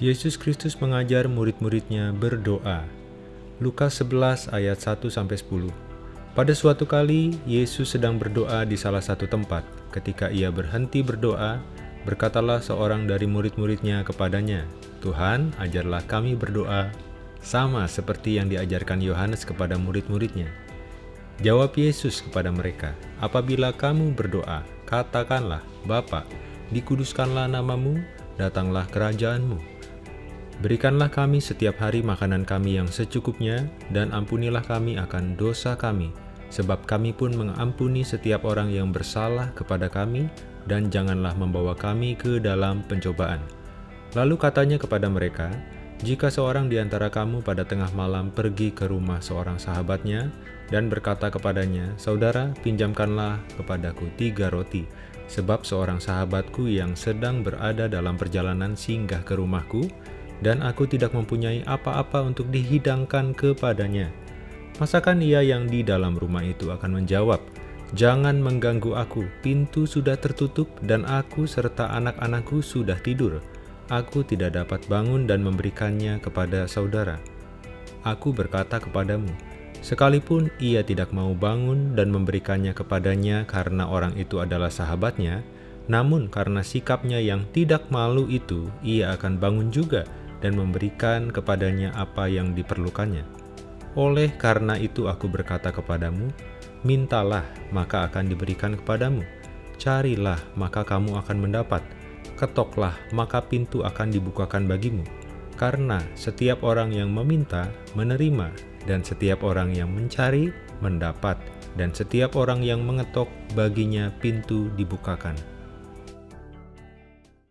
Yesus Kristus mengajar murid-muridnya berdoa. Lukas 11 ayat 1-10 Pada suatu kali, Yesus sedang berdoa di salah satu tempat. Ketika ia berhenti berdoa, berkatalah seorang dari murid-muridnya kepadanya, Tuhan, ajarlah kami berdoa, sama seperti yang diajarkan Yohanes kepada murid-muridnya. Jawab Yesus kepada mereka, Apabila kamu berdoa, katakanlah, Bapa, dikuduskanlah namamu, datanglah kerajaanmu Berikanlah kami setiap hari makanan kami yang secukupnya, dan ampunilah kami akan dosa kami, sebab kami pun mengampuni setiap orang yang bersalah kepada kami, dan janganlah membawa kami ke dalam pencobaan. Lalu katanya kepada mereka, jika seorang di antara kamu pada tengah malam pergi ke rumah seorang sahabatnya, dan berkata kepadanya, Saudara, pinjamkanlah kepadaku tiga roti, sebab seorang sahabatku yang sedang berada dalam perjalanan singgah ke rumahku, dan aku tidak mempunyai apa-apa untuk dihidangkan kepadanya. Masakan ia yang di dalam rumah itu akan menjawab, Jangan mengganggu aku, pintu sudah tertutup dan aku serta anak-anakku sudah tidur. Aku tidak dapat bangun dan memberikannya kepada saudara. Aku berkata kepadamu, sekalipun ia tidak mau bangun dan memberikannya kepadanya karena orang itu adalah sahabatnya, namun karena sikapnya yang tidak malu itu, ia akan bangun juga dan memberikan kepadanya apa yang diperlukannya. Oleh karena itu aku berkata kepadamu, mintalah maka akan diberikan kepadamu, carilah maka kamu akan mendapat, ketoklah maka pintu akan dibukakan bagimu. Karena setiap orang yang meminta, menerima, dan setiap orang yang mencari, mendapat, dan setiap orang yang mengetok baginya pintu dibukakan.